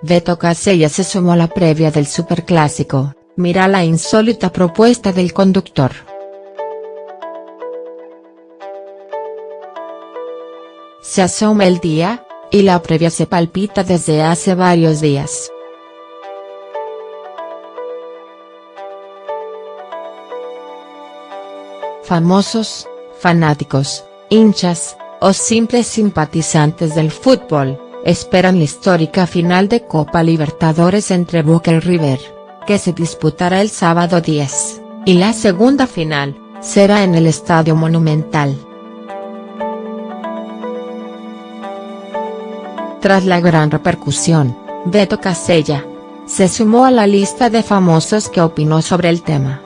Beto Casella se sumó a la previa del Superclásico, mira la insólita propuesta del conductor. Se asoma el día, y la previa se palpita desde hace varios días. Famosos, fanáticos, hinchas, o simples simpatizantes del fútbol esperan la histórica final de Copa Libertadores entre Boca y River, que se disputará el sábado 10, y la segunda final, será en el Estadio Monumental. Tras la gran repercusión, Beto Casella, se sumó a la lista de famosos que opinó sobre el tema.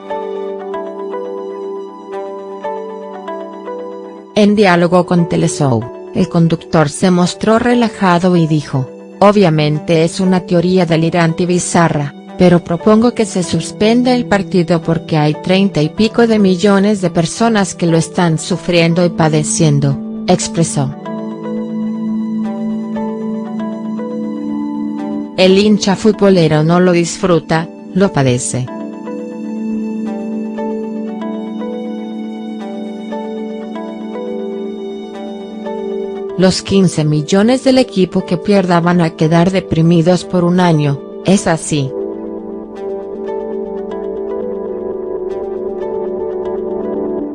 En diálogo con Teleshow el conductor se mostró relajado y dijo, obviamente es una teoría delirante y bizarra, pero propongo que se suspenda el partido porque hay treinta y pico de millones de personas que lo están sufriendo y padeciendo, expresó. El hincha futbolero no lo disfruta, lo padece. Los 15 millones del equipo que pierda van a quedar deprimidos por un año, es así.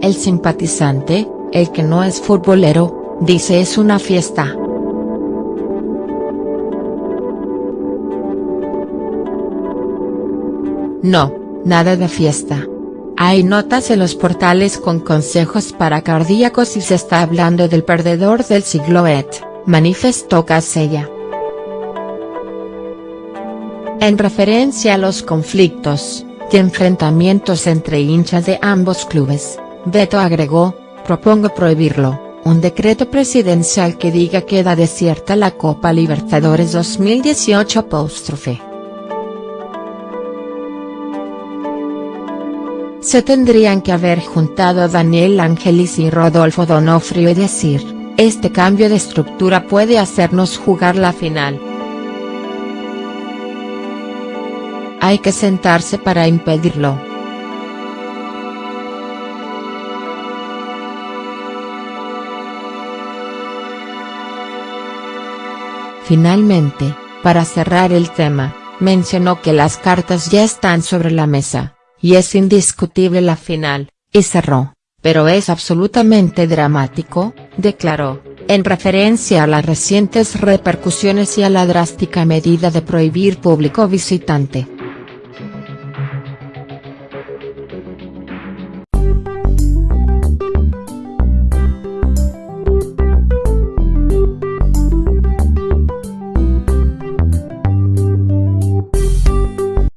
El simpatizante, el que no es futbolero, dice es una fiesta. No, nada de fiesta. Hay notas en los portales con consejos para cardíacos y se está hablando del perdedor del siglo et, manifestó Casella. En referencia a los conflictos, y enfrentamientos entre hinchas de ambos clubes, Beto agregó, propongo prohibirlo, un decreto presidencial que diga queda desierta la Copa Libertadores 2018 apóstrofe. Se tendrían que haber juntado Daniel Angelis y Rodolfo Donofrio y decir, este cambio de estructura puede hacernos jugar la final. Hay que sentarse para impedirlo. Finalmente, para cerrar el tema, mencionó que las cartas ya están sobre la mesa y es indiscutible la final, y cerró, pero es absolutamente dramático, declaró, en referencia a las recientes repercusiones y a la drástica medida de prohibir público visitante.